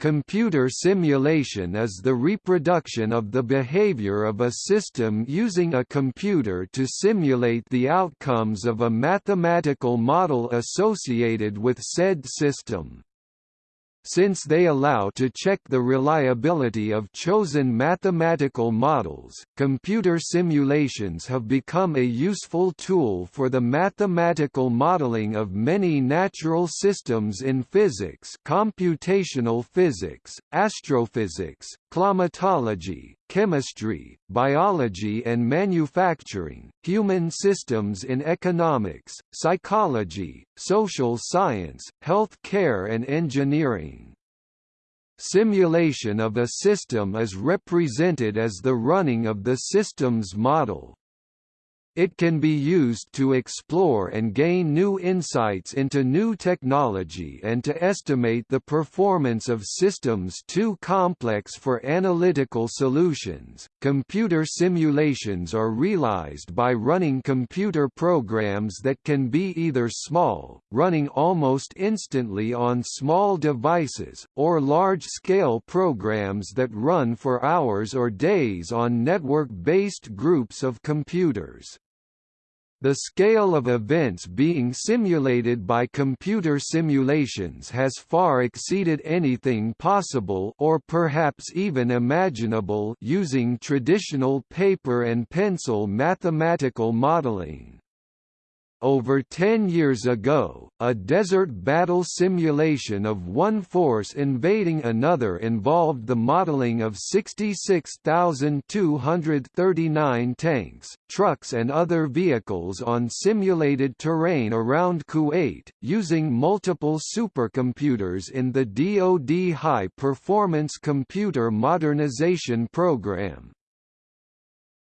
Computer simulation is the reproduction of the behavior of a system using a computer to simulate the outcomes of a mathematical model associated with said system since they allow to check the reliability of chosen mathematical models, computer simulations have become a useful tool for the mathematical modeling of many natural systems in physics computational physics, astrophysics, climatology, chemistry, biology and manufacturing, human systems in economics, psychology, social science, health care and engineering. Simulation of a system is represented as the running of the system's model. It can be used to explore and gain new insights into new technology and to estimate the performance of systems too complex for analytical solutions. Computer simulations are realized by running computer programs that can be either small, running almost instantly on small devices, or large-scale programs that run for hours or days on network-based groups of computers. The scale of events being simulated by computer simulations has far exceeded anything possible or perhaps even imaginable using traditional paper and pencil mathematical modeling. Over 10 years ago, a desert battle simulation of one force invading another involved the modeling of 66,239 tanks, trucks and other vehicles on simulated terrain around Kuwait, using multiple supercomputers in the DoD High Performance Computer Modernization Program.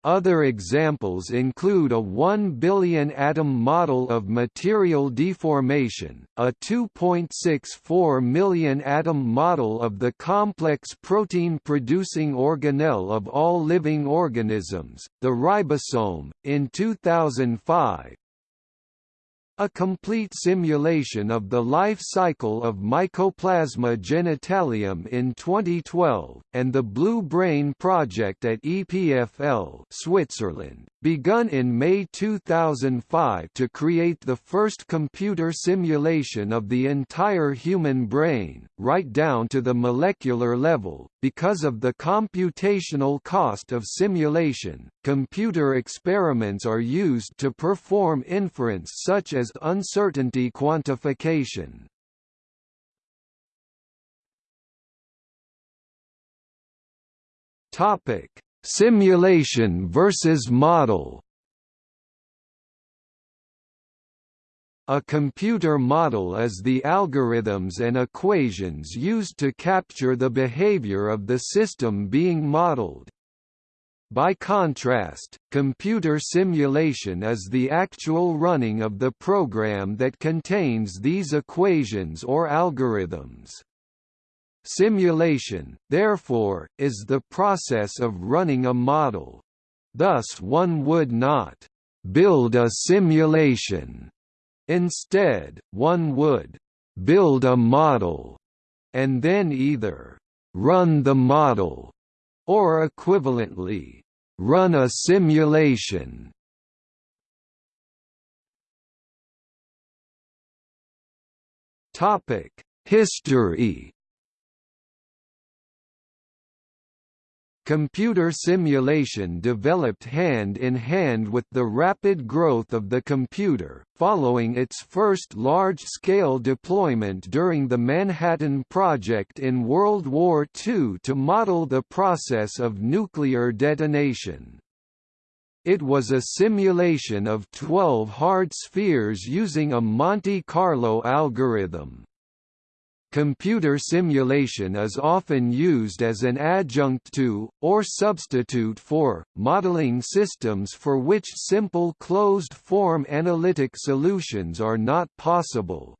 Other examples include a 1 billion atom model of material deformation, a 2.64 million atom model of the complex protein-producing organelle of all living organisms, the ribosome, in 2005, a complete simulation of the life cycle of Mycoplasma genitalium in 2012, and the Blue Brain project at EPFL Switzerland, begun in May 2005 to create the first computer simulation of the entire human brain, right down to the molecular level. Because of the computational cost of simulation, computer experiments are used to perform inference such as uncertainty quantification. Topic: Simulation versus model A computer model is the algorithms and equations used to capture the behavior of the system being modeled. By contrast, computer simulation is the actual running of the program that contains these equations or algorithms. Simulation, therefore, is the process of running a model. Thus one would not «build a simulation». Instead, one would «build a model» and then either «run the model» or equivalently «run a simulation». History Computer simulation developed hand in hand with the rapid growth of the computer, following its first large-scale deployment during the Manhattan Project in World War II to model the process of nuclear detonation. It was a simulation of 12 hard spheres using a Monte Carlo algorithm. Computer simulation is often used as an adjunct to, or substitute for, modeling systems for which simple closed-form analytic solutions are not possible.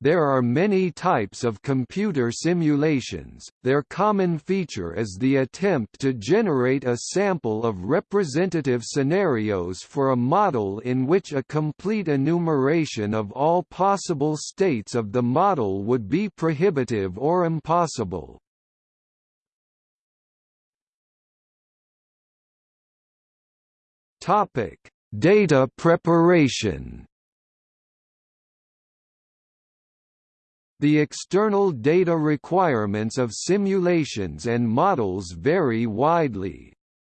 There are many types of computer simulations, their common feature is the attempt to generate a sample of representative scenarios for a model in which a complete enumeration of all possible states of the model would be prohibitive or impossible. Data preparation The external data requirements of simulations and models vary widely.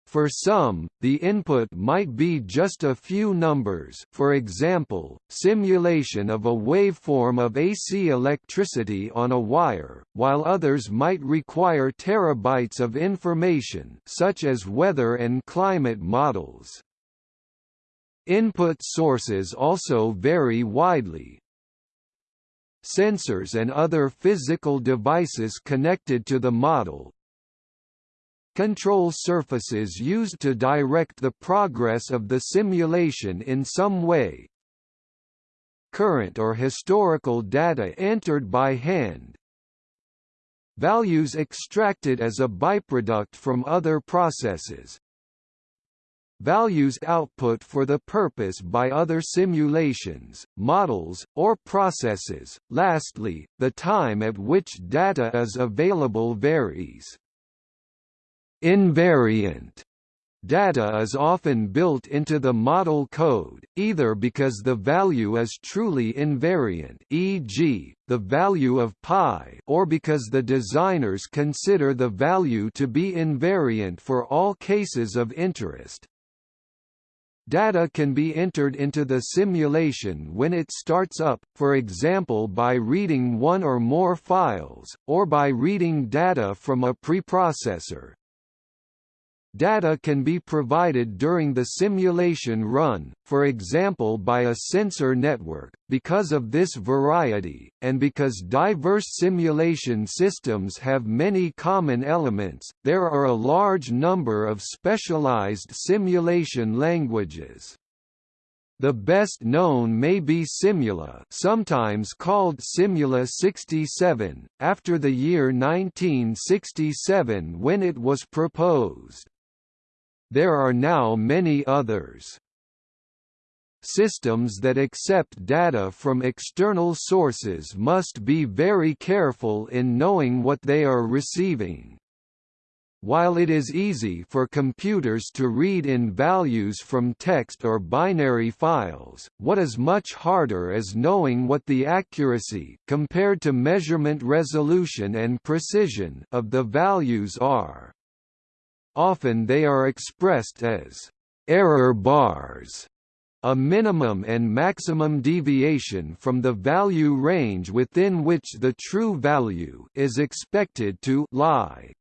For some, the input might be just a few numbers for example, simulation of a waveform of AC electricity on a wire, while others might require terabytes of information such as weather and climate models. Input sources also vary widely, sensors and other physical devices connected to the model, control surfaces used to direct the progress of the simulation in some way, current or historical data entered by hand, values extracted as a byproduct from other processes, values output for the purpose by other simulations, models, or processes. Lastly, the time at which data is available varies. Invariant Data is often built into the model code, either because the value is truly invariant e.g., the value of pi or because the designers consider the value to be invariant for all cases of interest. Data can be entered into the simulation when it starts up, for example by reading one or more files, or by reading data from a preprocessor. Data can be provided during the simulation run, for example by a sensor network. Because of this variety, and because diverse simulation systems have many common elements, there are a large number of specialized simulation languages. The best known may be Simula sometimes called Simula 67, after the year 1967 when it was proposed. There are now many others. Systems that accept data from external sources must be very careful in knowing what they are receiving. While it is easy for computers to read in values from text or binary files, what is much harder is knowing what the accuracy compared to measurement resolution and precision of the values are. Often they are expressed as error bars, a minimum and maximum deviation from the value range within which the true value is expected to lie.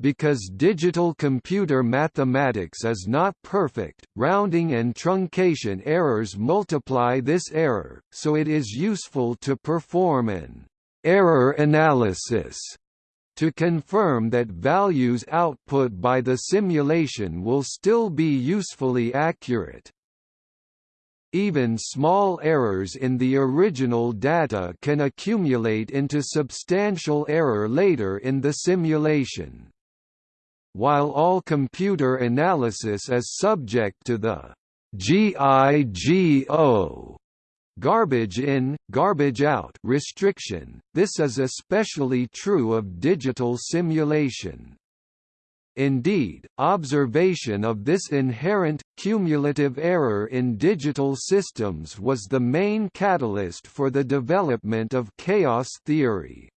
Because digital computer mathematics is not perfect, rounding and truncation errors multiply this error, so it is useful to perform an error analysis to confirm that values output by the simulation will still be usefully accurate. Even small errors in the original data can accumulate into substantial error later in the simulation. While all computer analysis is subject to the GIGO garbage in, garbage out restriction, this is especially true of digital simulation. Indeed, observation of this inherent, cumulative error in digital systems was the main catalyst for the development of chaos theory.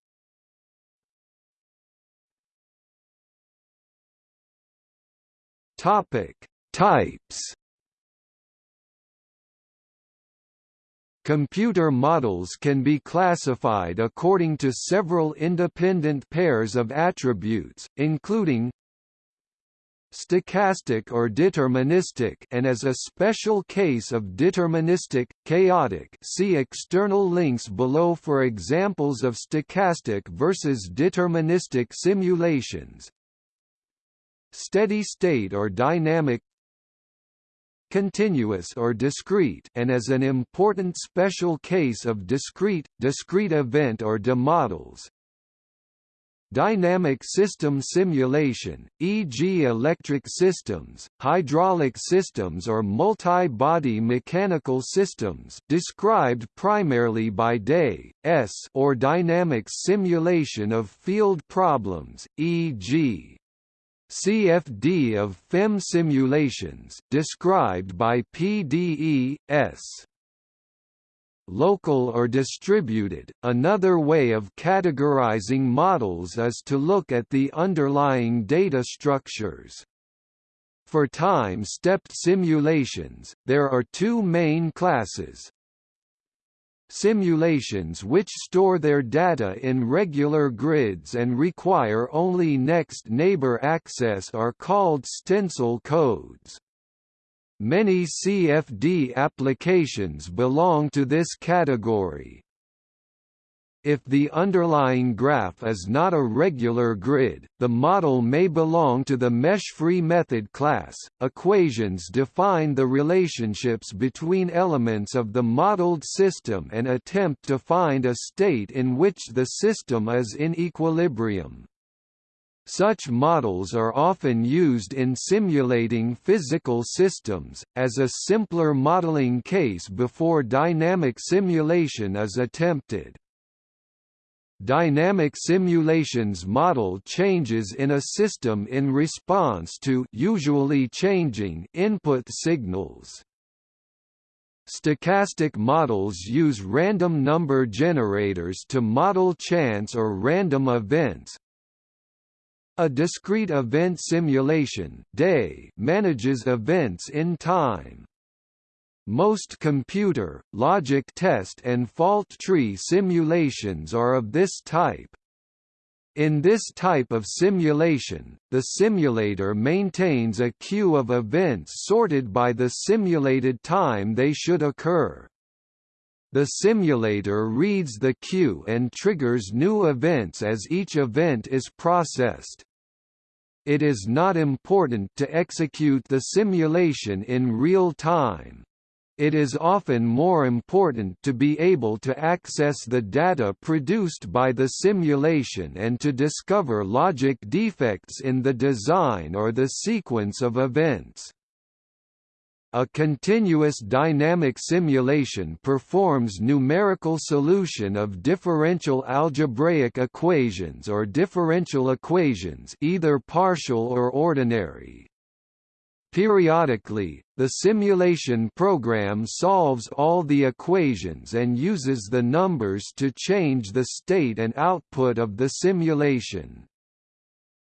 Types Computer models can be classified according to several independent pairs of attributes, including stochastic or deterministic and as a special case of deterministic, chaotic see external links below for examples of stochastic versus deterministic simulations. Steady state or dynamic continuous or discrete and as an important special case of discrete, discrete event or DE models. Dynamic system simulation, e.g. electric systems, hydraulic systems or multi-body mechanical systems described primarily by DAY, S or dynamic simulation of field problems, e.g. CFD of FEM simulations described by PDE, S local or distributed. Another way of categorizing models is to look at the underlying data structures. For time-stepped simulations, there are two main classes. Simulations which store their data in regular grids and require only next neighbor access are called stencil codes. Many CFD applications belong to this category. If the underlying graph is not a regular grid, the model may belong to the mesh-free method class. Equations define the relationships between elements of the modeled system and attempt to find a state in which the system is in equilibrium. Such models are often used in simulating physical systems, as a simpler modeling case before dynamic simulation is attempted. Dynamic simulations model changes in a system in response to usually changing input signals. Stochastic models use random number generators to model chance or random events, a discrete event simulation day manages events in time. Most computer, logic test and fault tree simulations are of this type. In this type of simulation, the simulator maintains a queue of events sorted by the simulated time they should occur. The simulator reads the queue and triggers new events as each event is processed. It is not important to execute the simulation in real time. It is often more important to be able to access the data produced by the simulation and to discover logic defects in the design or the sequence of events. A continuous dynamic simulation performs numerical solution of differential algebraic equations or differential equations either partial or ordinary. Periodically, the simulation program solves all the equations and uses the numbers to change the state and output of the simulation.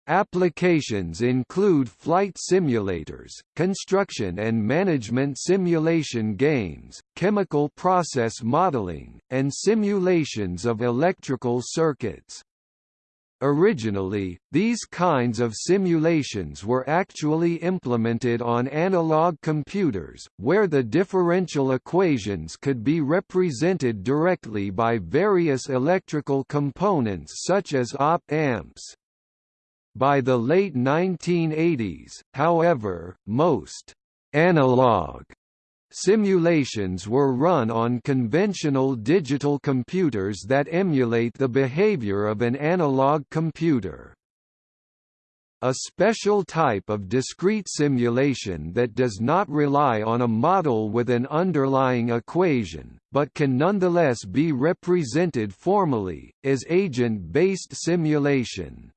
Applications include flight simulators, construction and management simulation games, chemical process modeling, and simulations of electrical circuits. Originally, these kinds of simulations were actually implemented on analog computers, where the differential equations could be represented directly by various electrical components such as op-amps. By the late 1980s, however, most «analog» simulations were run on conventional digital computers that emulate the behavior of an analog computer. A special type of discrete simulation that does not rely on a model with an underlying equation, but can nonetheless be represented formally, is agent-based simulation.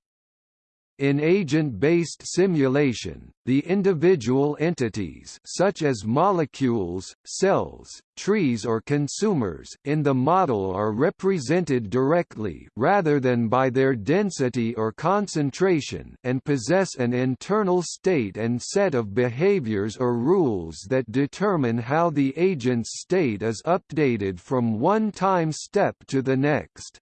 In agent-based simulation, the individual entities such as molecules, cells, trees or consumers in the model are represented directly rather than by their density or concentration and possess an internal state and set of behaviors or rules that determine how the agent's state is updated from one time step to the next.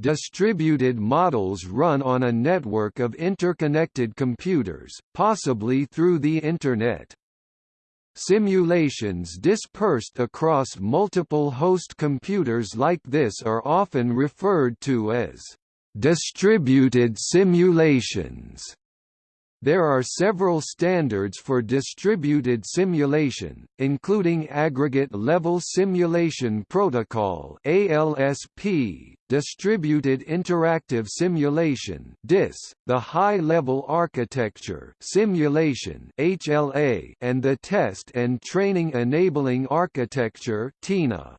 Distributed models run on a network of interconnected computers, possibly through the Internet. Simulations dispersed across multiple host computers like this are often referred to as distributed simulations. There are several standards for distributed simulation, including Aggregate Level Simulation Protocol (ALSP), Distributed Interactive Simulation (DIS), the High Level Architecture Simulation (HLA), and the Test and Training Enabling Architecture (TENA).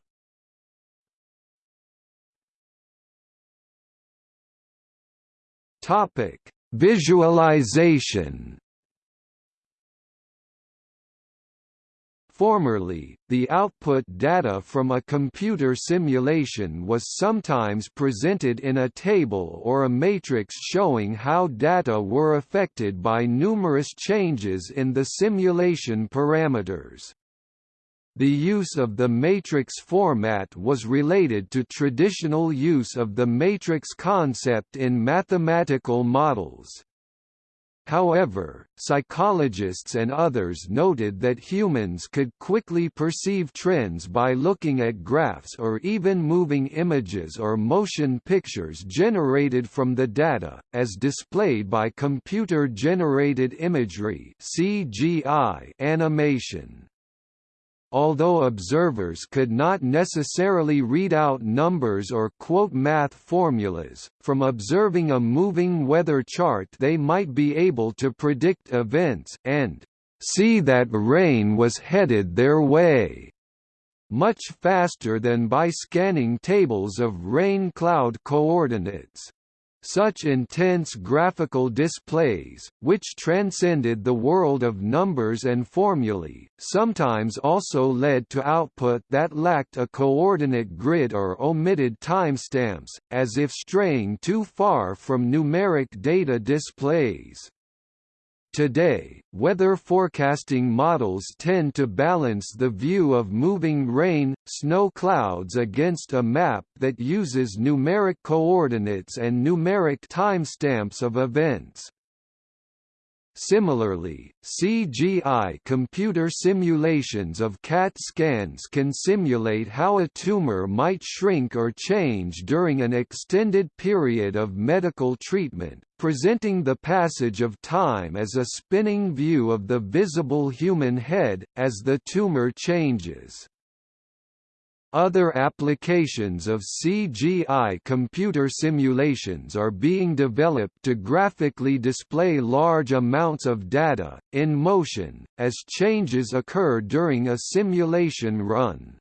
Topic Visualization Formerly, the output data from a computer simulation was sometimes presented in a table or a matrix showing how data were affected by numerous changes in the simulation parameters. The use of the matrix format was related to traditional use of the matrix concept in mathematical models. However, psychologists and others noted that humans could quickly perceive trends by looking at graphs or even moving images or motion pictures generated from the data, as displayed by computer-generated imagery (CGI) animation. Although observers could not necessarily read out numbers or quote math formulas, from observing a moving weather chart they might be able to predict events, and see that rain was headed their way much faster than by scanning tables of rain cloud coordinates. Such intense graphical displays, which transcended the world of numbers and formulae, sometimes also led to output that lacked a coordinate grid or omitted timestamps, as if straying too far from numeric data displays. Today, weather forecasting models tend to balance the view of moving rain, snow clouds against a map that uses numeric coordinates and numeric timestamps of events. Similarly, CGI computer simulations of CAT scans can simulate how a tumor might shrink or change during an extended period of medical treatment, presenting the passage of time as a spinning view of the visible human head, as the tumor changes. Other applications of CGI computer simulations are being developed to graphically display large amounts of data, in motion, as changes occur during a simulation run.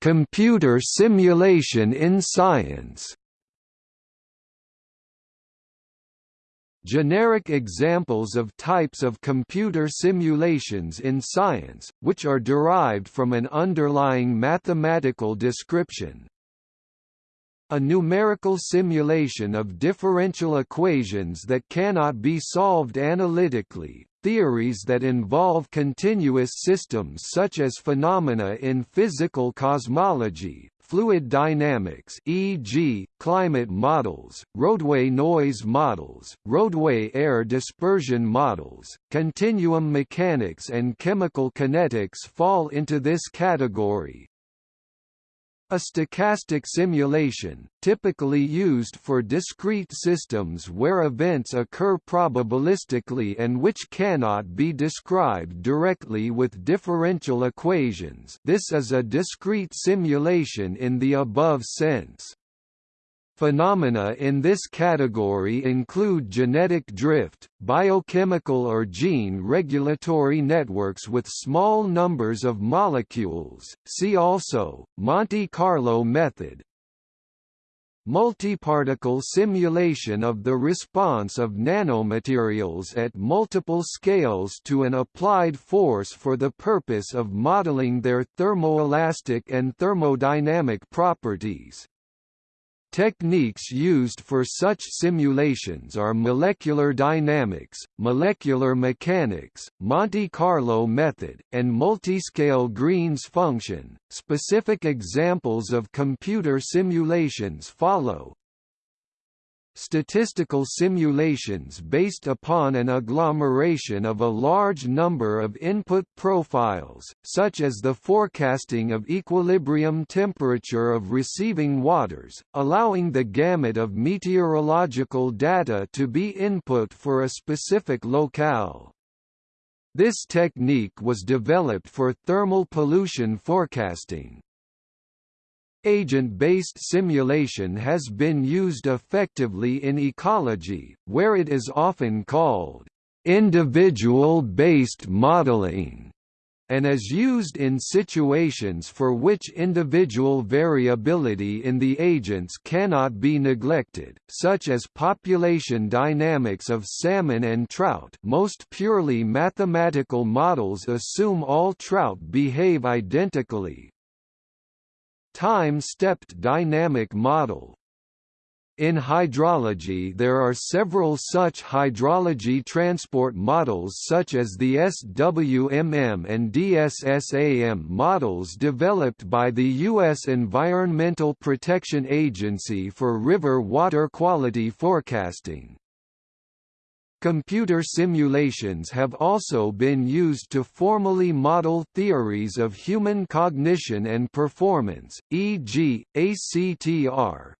Computer simulation in science Generic examples of types of computer simulations in science, which are derived from an underlying mathematical description. A numerical simulation of differential equations that cannot be solved analytically, theories that involve continuous systems such as phenomena in physical cosmology, fluid dynamics e.g., climate models, roadway noise models, roadway air dispersion models, continuum mechanics and chemical kinetics fall into this category. A stochastic simulation, typically used for discrete systems where events occur probabilistically and which cannot be described directly with differential equations this is a discrete simulation in the above sense. Phenomena in this category include genetic drift, biochemical or gene regulatory networks with small numbers of molecules see also, Monte Carlo method, Multiparticle simulation of the response of nanomaterials at multiple scales to an applied force for the purpose of modeling their thermoelastic and thermodynamic properties. Techniques used for such simulations are molecular dynamics, molecular mechanics, Monte Carlo method, and multiscale Green's function. Specific examples of computer simulations follow. Statistical simulations based upon an agglomeration of a large number of input profiles, such as the forecasting of equilibrium temperature of receiving waters, allowing the gamut of meteorological data to be input for a specific locale. This technique was developed for thermal pollution forecasting, Agent-based simulation has been used effectively in ecology, where it is often called individual-based modeling and is used in situations for which individual variability in the agents cannot be neglected, such as population dynamics of salmon and trout. Most purely mathematical models assume all trout behave identically, time-stepped dynamic model. In hydrology there are several such hydrology transport models such as the SWMM and DSSAM models developed by the U.S. Environmental Protection Agency for river water quality forecasting. Computer simulations have also been used to formally model theories of human cognition and performance, e.g., ACTR.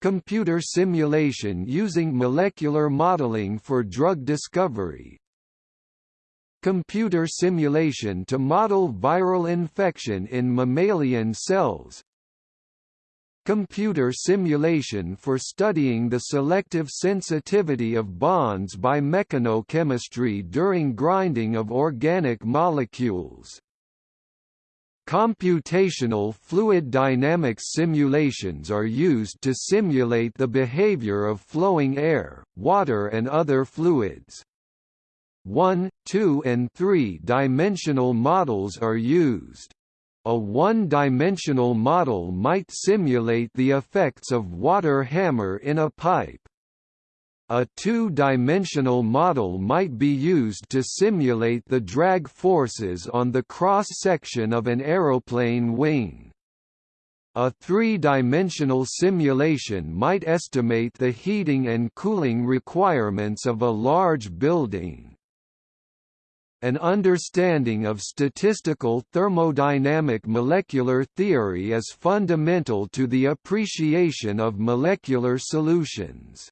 Computer simulation using molecular modeling for drug discovery, computer simulation to model viral infection in mammalian cells, Computer simulation for studying the selective sensitivity of bonds by mechanochemistry during grinding of organic molecules. Computational fluid dynamics simulations are used to simulate the behavior of flowing air, water and other fluids. 1, 2 and 3-dimensional models are used. A one-dimensional model might simulate the effects of water hammer in a pipe. A two-dimensional model might be used to simulate the drag forces on the cross-section of an aeroplane wing. A three-dimensional simulation might estimate the heating and cooling requirements of a large building. An understanding of statistical thermodynamic molecular theory is fundamental to the appreciation of molecular solutions.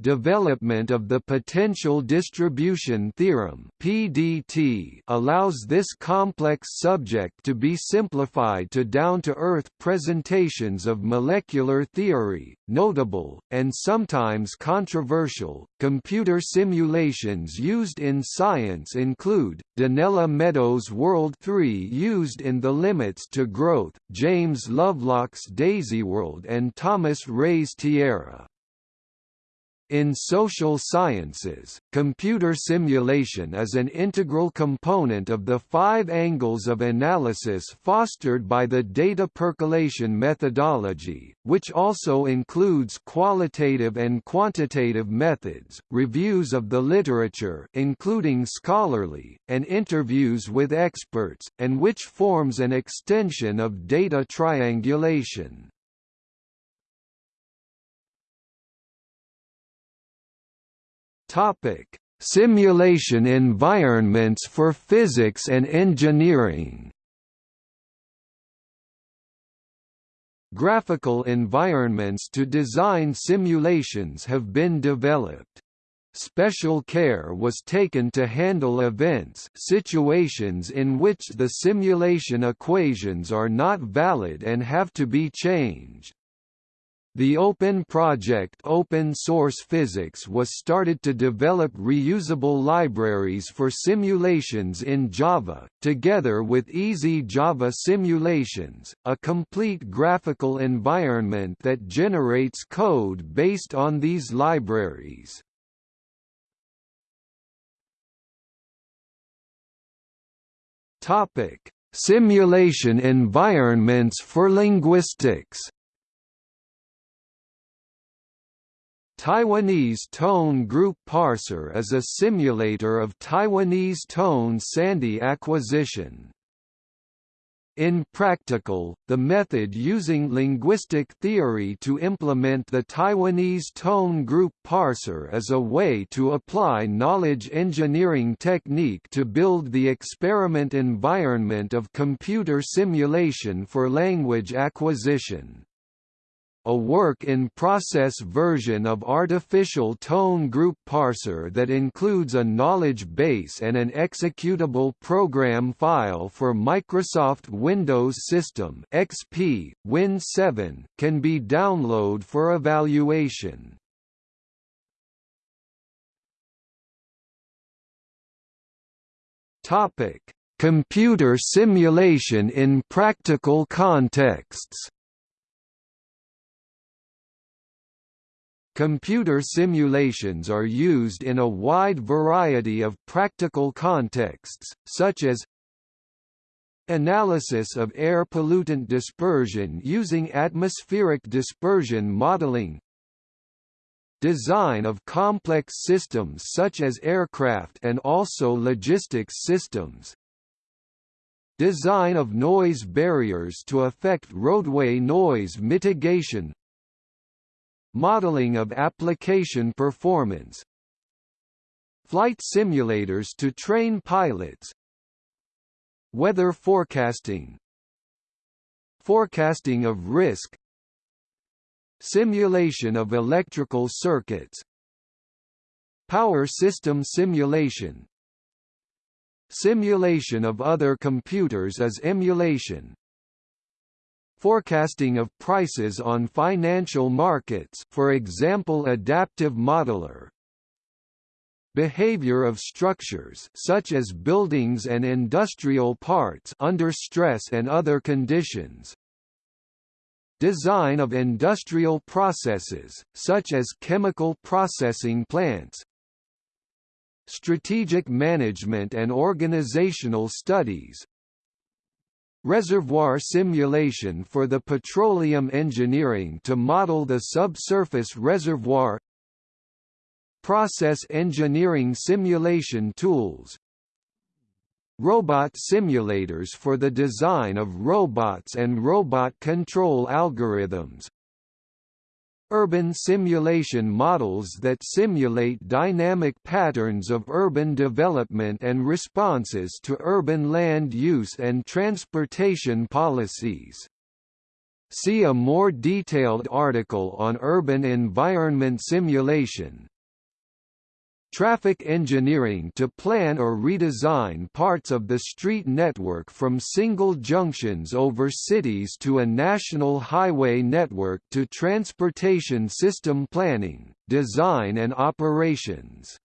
Development of the potential distribution theorem (PDT) allows this complex subject to be simplified to down-to-earth presentations of molecular theory. Notable and sometimes controversial computer simulations used in science include Donella Meadows World 3 used in The Limits to Growth, James Lovelock's DaisyWorld and Thomas Ray's Tierra. In social sciences, computer simulation is an integral component of the five angles of analysis fostered by the data percolation methodology, which also includes qualitative and quantitative methods, reviews of the literature including scholarly, and interviews with experts, and which forms an extension of data triangulation. Topic: Simulation environments for physics and engineering. Graphical environments to design simulations have been developed. Special care was taken to handle events situations in which the simulation equations are not valid and have to be changed. The Open Project Open Source Physics was started to develop reusable libraries for simulations in Java, together with Easy Java Simulations, a complete graphical environment that generates code based on these libraries. Simulation environments for linguistics Taiwanese Tone Group Parser is a simulator of Taiwanese tone sandhi acquisition. In practical, the method using linguistic theory to implement the Taiwanese tone group parser is a way to apply knowledge engineering technique to build the experiment environment of computer simulation for language acquisition a work-in-process version of artificial tone group parser that includes a knowledge base and an executable program file for Microsoft Windows System XP, Win 7, can be downloaded for evaluation. Topic: Computer simulation in practical contexts. Computer simulations are used in a wide variety of practical contexts, such as analysis of air pollutant dispersion using atmospheric dispersion modeling design of complex systems such as aircraft and also logistics systems design of noise barriers to affect roadway noise mitigation Modeling of application performance. Flight simulators to train pilots. Weather forecasting. Forecasting of risk. Simulation of electrical circuits. Power system simulation. Simulation of other computers as emulation Forecasting of prices on financial markets for example adaptive modeler. Behavior of structures such as buildings and industrial parts under stress and other conditions. Design of industrial processes, such as chemical processing plants. Strategic management and organizational studies Reservoir simulation for the petroleum engineering to model the subsurface reservoir. Process engineering simulation tools. Robot simulators for the design of robots and robot control algorithms Urban simulation models that simulate dynamic patterns of urban development and responses to urban land use and transportation policies. See a more detailed article on urban environment simulation, Traffic engineering to plan or redesign parts of the street network from single junctions over cities to a national highway network to transportation system planning, design and operations.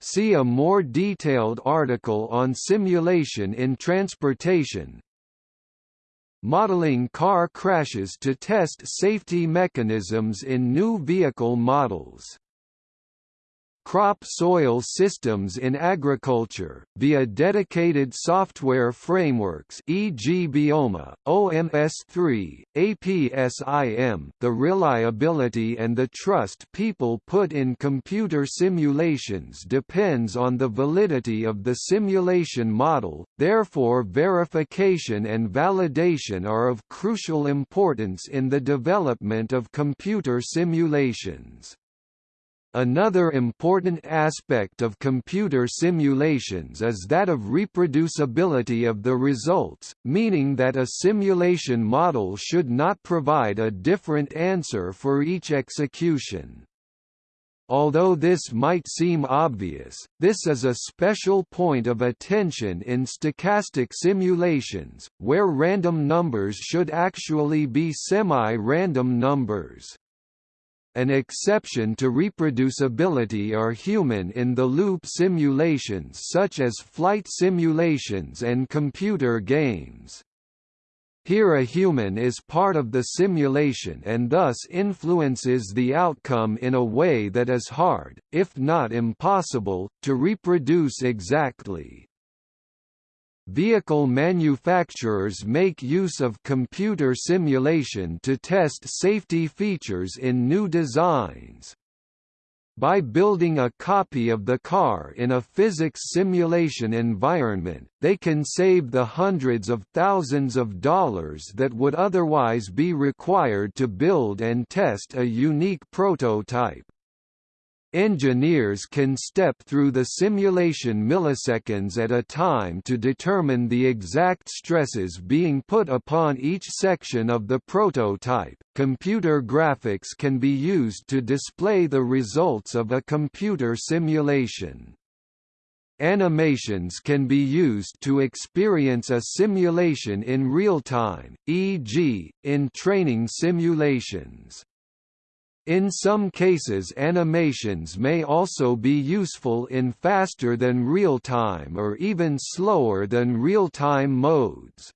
See a more detailed article on simulation in transportation. Modeling car crashes to test safety mechanisms in new vehicle models crop soil systems in agriculture, via dedicated software frameworks e.g. Bioma, OMS3, APSIM the reliability and the trust people put in computer simulations depends on the validity of the simulation model, therefore verification and validation are of crucial importance in the development of computer simulations. Another important aspect of computer simulations is that of reproducibility of the results, meaning that a simulation model should not provide a different answer for each execution. Although this might seem obvious, this is a special point of attention in stochastic simulations, where random numbers should actually be semi-random numbers. An exception to reproducibility are human-in-the-loop simulations such as flight simulations and computer games. Here a human is part of the simulation and thus influences the outcome in a way that is hard, if not impossible, to reproduce exactly. Vehicle manufacturers make use of computer simulation to test safety features in new designs. by building a copy of the car in a physics simulation environment, they can save the hundreds of thousands of dollars that would otherwise be required to build and test a unique prototype. Engineers can step through the simulation milliseconds at a time to determine the exact stresses being put upon each section of the prototype. Computer graphics can be used to display the results of a computer simulation. Animations can be used to experience a simulation in real time, e.g., in training simulations. In some cases animations may also be useful in faster than real-time or even slower than real-time modes.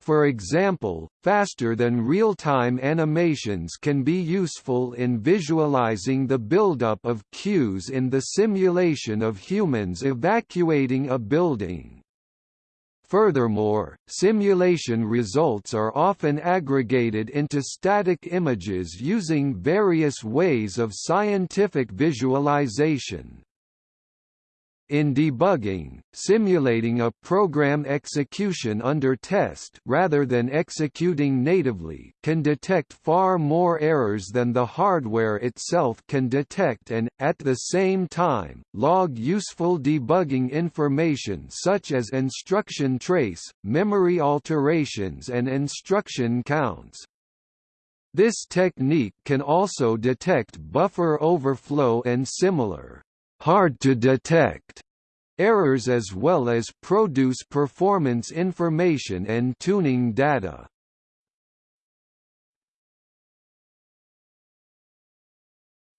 For example, faster than real-time animations can be useful in visualizing the buildup of queues in the simulation of humans evacuating a building. Furthermore, simulation results are often aggregated into static images using various ways of scientific visualization. In debugging, simulating a program execution under test rather than executing natively can detect far more errors than the hardware itself can detect and, at the same time, log useful debugging information such as instruction trace, memory alterations and instruction counts. This technique can also detect buffer overflow and similar hard to detect errors as well as produce performance information and tuning data.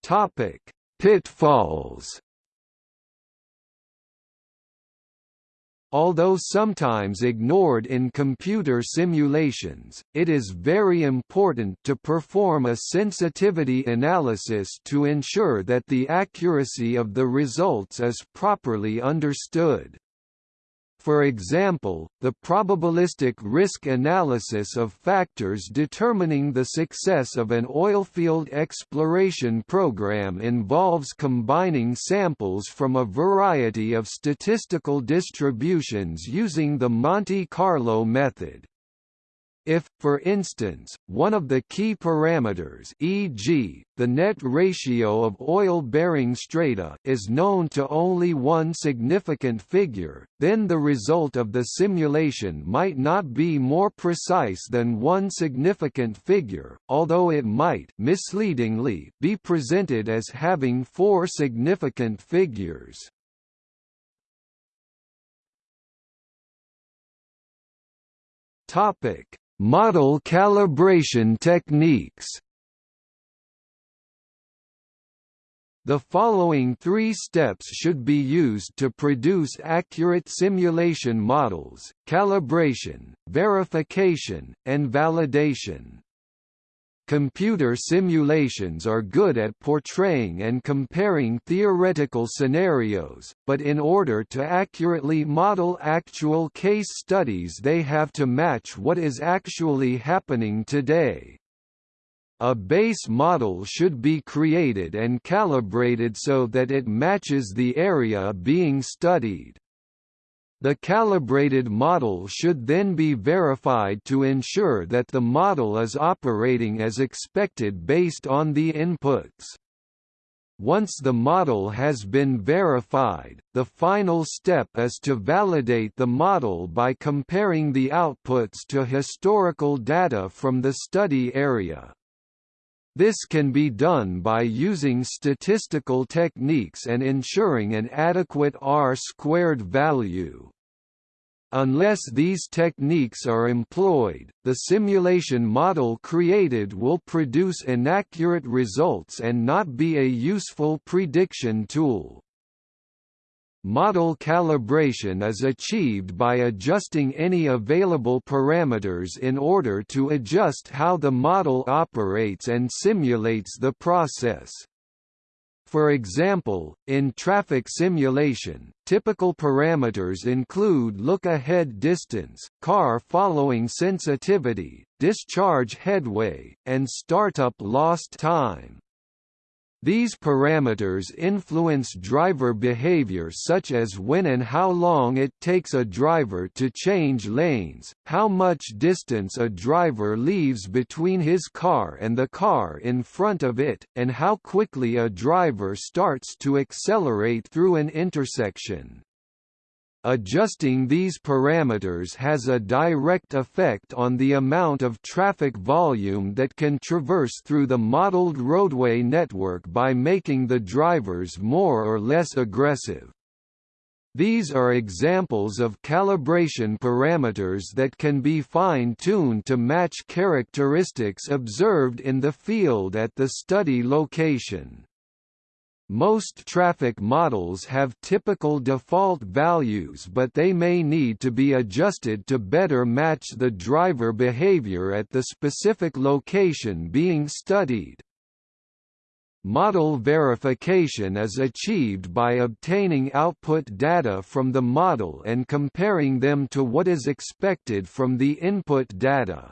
Topic: Pitfalls Although sometimes ignored in computer simulations, it is very important to perform a sensitivity analysis to ensure that the accuracy of the results is properly understood. For example, the probabilistic risk analysis of factors determining the success of an oilfield exploration program involves combining samples from a variety of statistical distributions using the Monte Carlo method. If, for instance, one of the key parameters e.g., the net ratio of oil-bearing strata is known to only one significant figure, then the result of the simulation might not be more precise than one significant figure, although it might misleadingly be presented as having four significant figures. Topic Model calibration techniques The following three steps should be used to produce accurate simulation models, calibration, verification, and validation. Computer simulations are good at portraying and comparing theoretical scenarios, but in order to accurately model actual case studies they have to match what is actually happening today. A base model should be created and calibrated so that it matches the area being studied. The calibrated model should then be verified to ensure that the model is operating as expected based on the inputs. Once the model has been verified, the final step is to validate the model by comparing the outputs to historical data from the study area. This can be done by using statistical techniques and ensuring an adequate R-squared value. Unless these techniques are employed, the simulation model created will produce inaccurate results and not be a useful prediction tool. Model calibration is achieved by adjusting any available parameters in order to adjust how the model operates and simulates the process. For example, in traffic simulation, typical parameters include look-ahead distance, car following sensitivity, discharge headway, and startup lost time. These parameters influence driver behavior such as when and how long it takes a driver to change lanes, how much distance a driver leaves between his car and the car in front of it, and how quickly a driver starts to accelerate through an intersection. Adjusting these parameters has a direct effect on the amount of traffic volume that can traverse through the modeled roadway network by making the drivers more or less aggressive. These are examples of calibration parameters that can be fine-tuned to match characteristics observed in the field at the study location. Most traffic models have typical default values but they may need to be adjusted to better match the driver behavior at the specific location being studied. Model verification is achieved by obtaining output data from the model and comparing them to what is expected from the input data.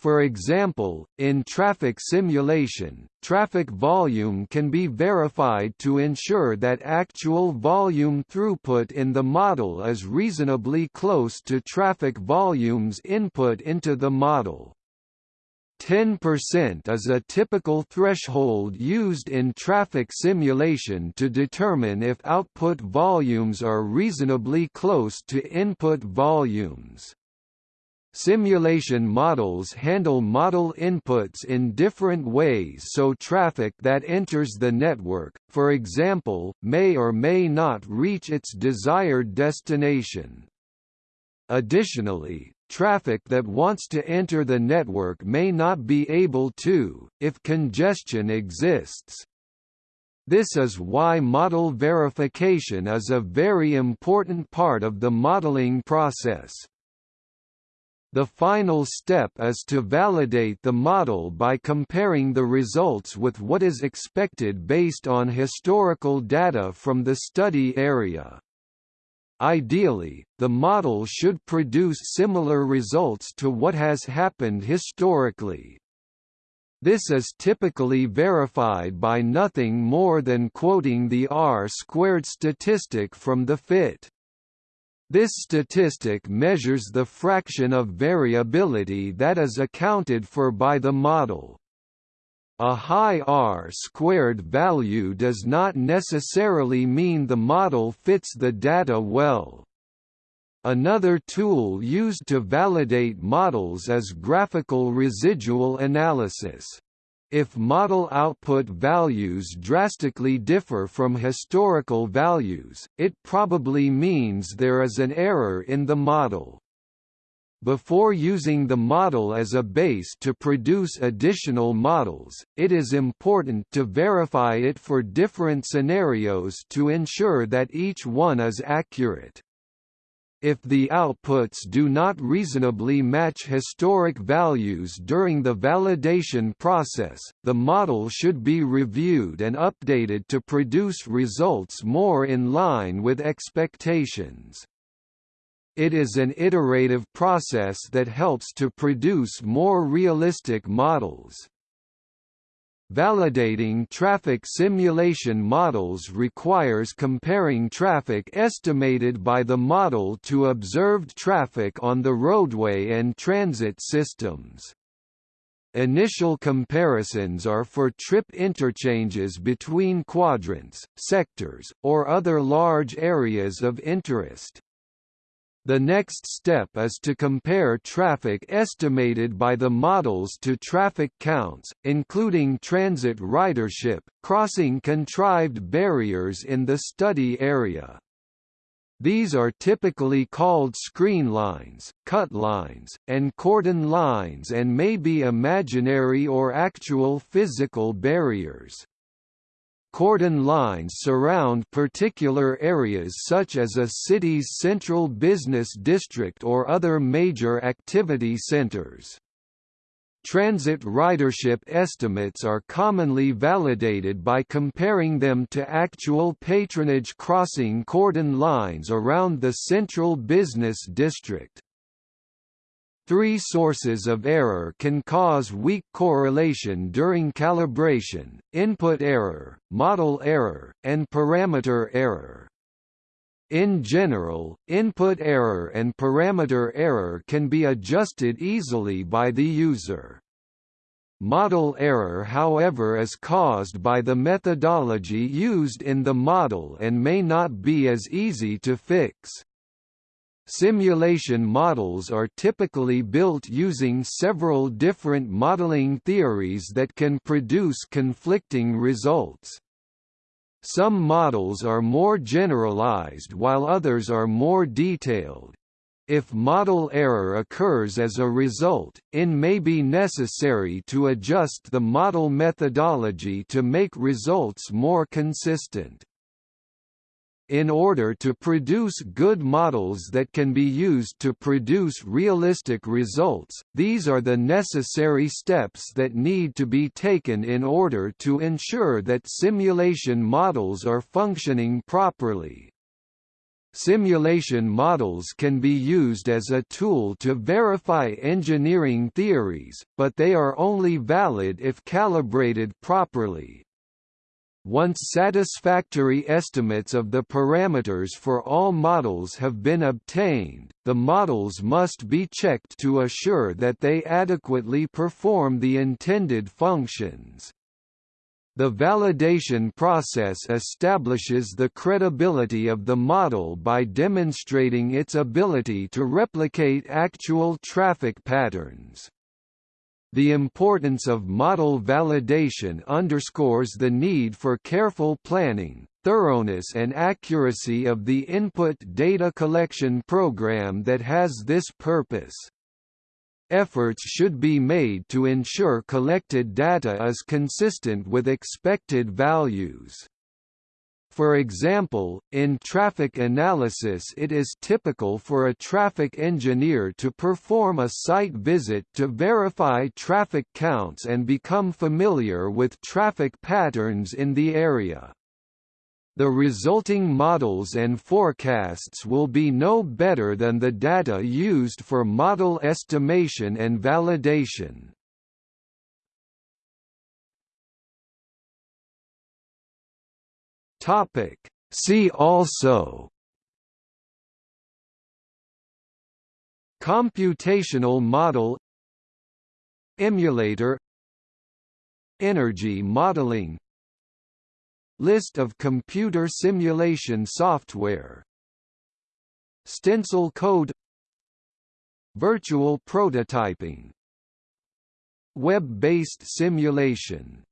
For example, in traffic simulation, traffic volume can be verified to ensure that actual volume throughput in the model is reasonably close to traffic volumes input into the model. 10% is a typical threshold used in traffic simulation to determine if output volumes are reasonably close to input volumes. Simulation models handle model inputs in different ways so traffic that enters the network, for example, may or may not reach its desired destination. Additionally, traffic that wants to enter the network may not be able to, if congestion exists. This is why model verification is a very important part of the modeling process. The final step is to validate the model by comparing the results with what is expected based on historical data from the study area. Ideally, the model should produce similar results to what has happened historically. This is typically verified by nothing more than quoting the R-squared statistic from the FIT. This statistic measures the fraction of variability that is accounted for by the model. A high R-squared value does not necessarily mean the model fits the data well. Another tool used to validate models is graphical residual analysis. If model output values drastically differ from historical values, it probably means there is an error in the model. Before using the model as a base to produce additional models, it is important to verify it for different scenarios to ensure that each one is accurate. If the outputs do not reasonably match historic values during the validation process, the model should be reviewed and updated to produce results more in line with expectations. It is an iterative process that helps to produce more realistic models. Validating traffic simulation models requires comparing traffic estimated by the model to observed traffic on the roadway and transit systems. Initial comparisons are for trip interchanges between quadrants, sectors, or other large areas of interest. The next step is to compare traffic estimated by the models to traffic counts, including transit ridership, crossing contrived barriers in the study area. These are typically called screen lines, cut lines, and cordon lines and may be imaginary or actual physical barriers. Cordon lines surround particular areas such as a city's central business district or other major activity centers. Transit ridership estimates are commonly validated by comparing them to actual patronage crossing cordon lines around the central business district. Three sources of error can cause weak correlation during calibration, input error, model error, and parameter error. In general, input error and parameter error can be adjusted easily by the user. Model error however is caused by the methodology used in the model and may not be as easy to fix. Simulation models are typically built using several different modeling theories that can produce conflicting results. Some models are more generalized while others are more detailed. If model error occurs as a result, it may be necessary to adjust the model methodology to make results more consistent. In order to produce good models that can be used to produce realistic results, these are the necessary steps that need to be taken in order to ensure that simulation models are functioning properly. Simulation models can be used as a tool to verify engineering theories, but they are only valid if calibrated properly. Once satisfactory estimates of the parameters for all models have been obtained, the models must be checked to assure that they adequately perform the intended functions. The validation process establishes the credibility of the model by demonstrating its ability to replicate actual traffic patterns. The importance of model validation underscores the need for careful planning, thoroughness and accuracy of the input data collection program that has this purpose. Efforts should be made to ensure collected data is consistent with expected values. For example, in traffic analysis it is typical for a traffic engineer to perform a site visit to verify traffic counts and become familiar with traffic patterns in the area. The resulting models and forecasts will be no better than the data used for model estimation and validation. Topic. See also. Computational model. Emulator. Energy modeling. List of computer simulation software. Stencil code. Virtual prototyping. Web-based simulation